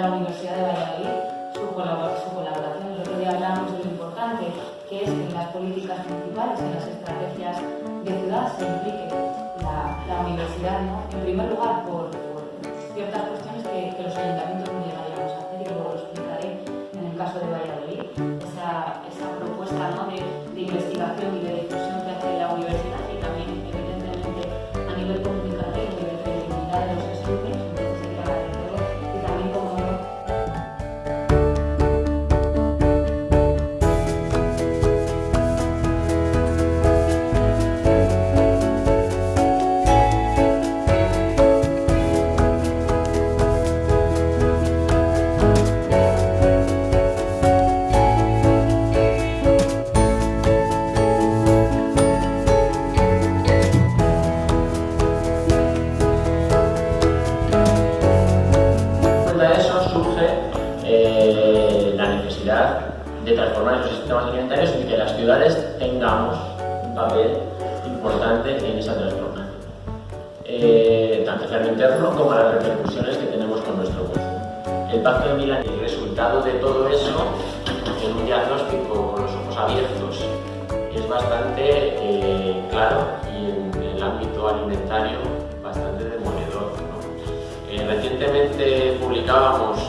la Universidad de Valladolid su, colaboración. El otro día hablamos de lo importante que es que en las políticas principales, en las estrategias de ciudad, se implique la, universidad, ¿no? en primer lugar por, ciertas cuestiones que, los ayuntamientos ciudades tengamos un papel importante en esa transformación. Eh, tanto hacia lo interno como las repercusiones que tenemos con nuestro consumo. El Pacto de Milán y el resultado de todo eso en un diagnóstico con los ojos abiertos es bastante eh, claro y en, el ámbito alimentario bastante demoledor. Eh, recientemente publicábamos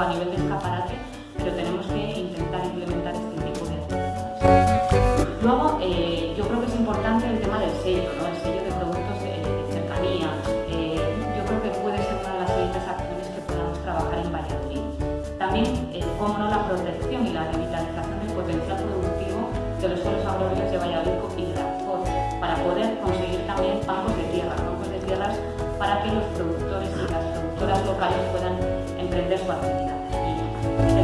a nivel de escaparate, pero tenemos que intentar implementar este tipo de actividades. Luego, eh, importante el tema del sello, ¿no? el sello de productos de, cercanía. Eh, yo creo que puede ser una de las siguientes acciones que podamos trabajar en Valladolid. También, eh, cómo no, la protección y la revitalización del potencial productivo de los suelos agrarios de Valladolid y de la para poder conseguir también bancos de tierra, bancos de tierras para que los productores y las productoras locales puedan emprender su actividad.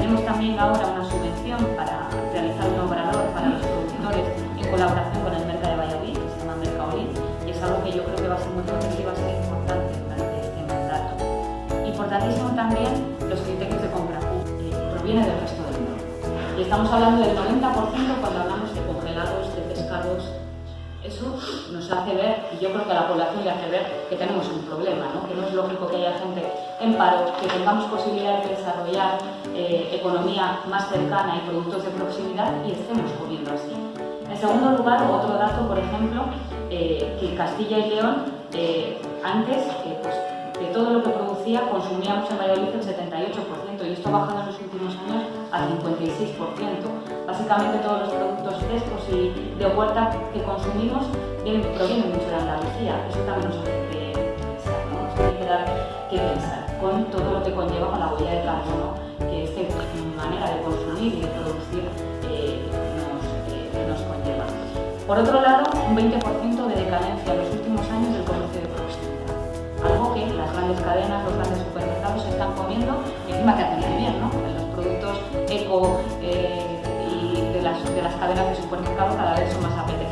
Y tenemos también ahora una subvención para realizar un obrador para los productores en colaboración con el que yo creo que va a ser muy potente y va a ser importante durante este mandato. Importantísimo también los criterios de compra, que proviene del resto del mundo. Y estamos hablando del 90% cuando hablamos Eso nos hace ver, y yo creo que a la población le hace ver que tenemos un problema, ¿no? que no es lógico que haya gente en paro, que tengamos posibilidad de desarrollar eh, economía más cercana y productos de proximidad y estemos comiendo así. En segundo lugar, otro dato, por ejemplo, eh, que Castilla y León, eh, antes, eh, pues, de todo lo que producía, consumíamos en Valladolid el 78%, y esto ha bajado en los últimos años al 56%. Básicamente todos los productos frescos y de huerta que consumimos provienen mucho de Andalucía. Eso también nos hace que pensar, ¿no? nos tiene que dar que pensar con todo lo que conlleva con la huella de carbono que esta manera de consumir y de producir por otro lado, un 20% de decadencia en los últimos años del comercio de proximidad. Algo que las grandes cadenas, los grandes supermercados están comiendo y encima que hacen bien, ¿no? Los productos eco eh, cadenas de supermercados cada vez son más apetecibles.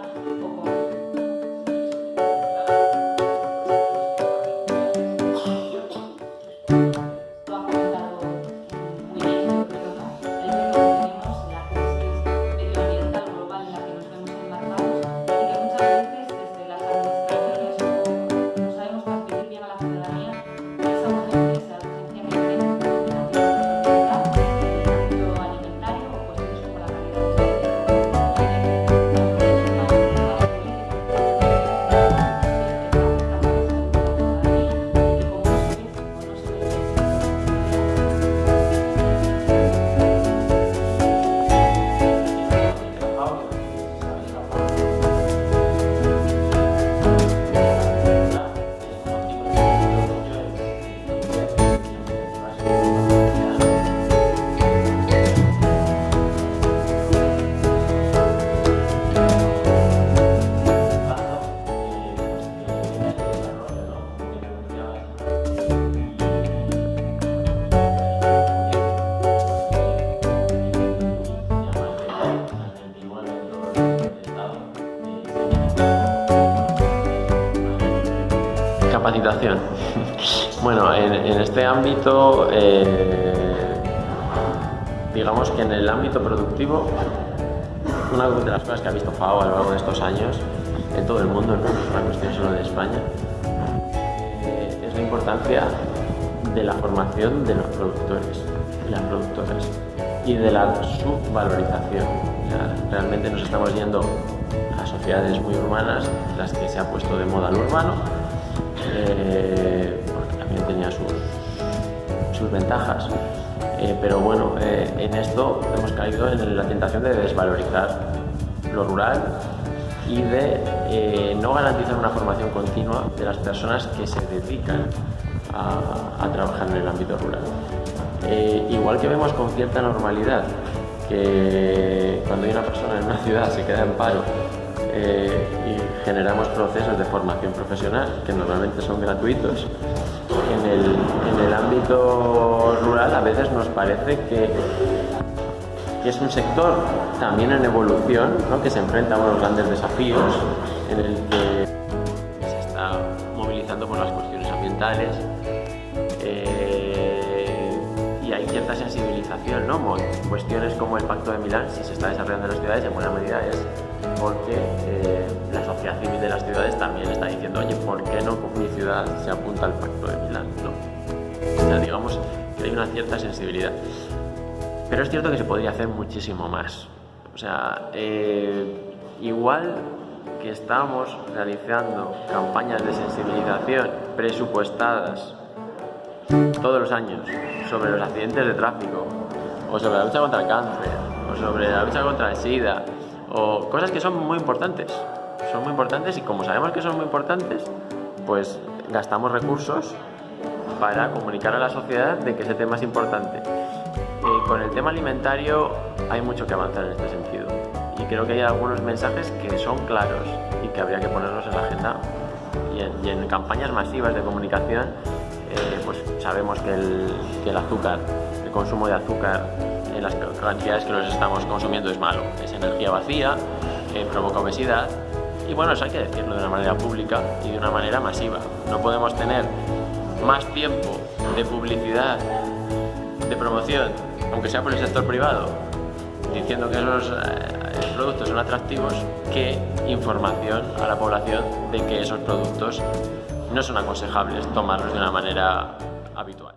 Energía Capacitación. Bueno, en, este ámbito, eh, digamos que en el ámbito productivo, una de las cosas que ha visto FAO a lo largo de estos años, en todo el mundo, no es una cuestión solo de España, eh, es la importancia de la formación de los productores y las productoras y de la subvalorización. realmente nos estamos yendo a sociedades muy urbanas, las que se ha puesto de moda lo urbano, eh, porque también tenía sus, sus ventajas. Eh, pero bueno, eh, en esto hemos caído en la tentación de desvalorizar lo rural y de no garantizar una formación continua de las personas que se dedican a, trabajar en el ámbito rural. igual que vemos con cierta normalidad que cuando hay una persona en una ciudad se queda en paro eh, y generamos procesos de formación profesional que normalmente son gratuitos. En el, ámbito rural a veces nos parece que, es un sector también en evolución, que se enfrenta a unos grandes desafíos en el que se está movilizando por las cuestiones ambientales eh, y hay cierta sensibilización, ¿no? Cuestiones como el Pacto de Milán, si se está desarrollando en las ciudades, en buena medida es porque eh, la sociedad civil de las ciudades también está diciendo, oye, ¿por qué no mi ciudad se apunta al Pacto de Milán? ¿no? O sea, digamos que hay una cierta sensibilidad. Pero es cierto que se podría hacer muchísimo más. O sea, eh, igual que estamos realizando campañas de sensibilización presupuestadas todos los años sobre los accidentes de tráfico, o sobre la lucha contra el cáncer, o sobre la lucha contra el SIDA, o cosas que son muy importantes. Son muy importantes y como sabemos que son muy importantes, pues gastamos recursos para comunicar a la sociedad de que ese tema es importante. Eh, con el tema alimentario hay mucho que avanzar en este sentido y creo que hay algunos mensajes que son claros y que habría que ponerlos en la agenda y en, campañas masivas de comunicación eh, pues sabemos que el, que el azúcar, el consumo de azúcar las cantidades que los estamos consumiendo es malo. Es energía vacía, eh, provoca obesidad y bueno, eso hay que decirlo de una manera pública y de una manera masiva. No podemos tener más tiempo de publicidad, de promoción, aunque sea por el sector privado, diciendo que esos eh, productos son atractivos, que información a la población de que esos productos no son aconsejables tomarlos de una manera habitual.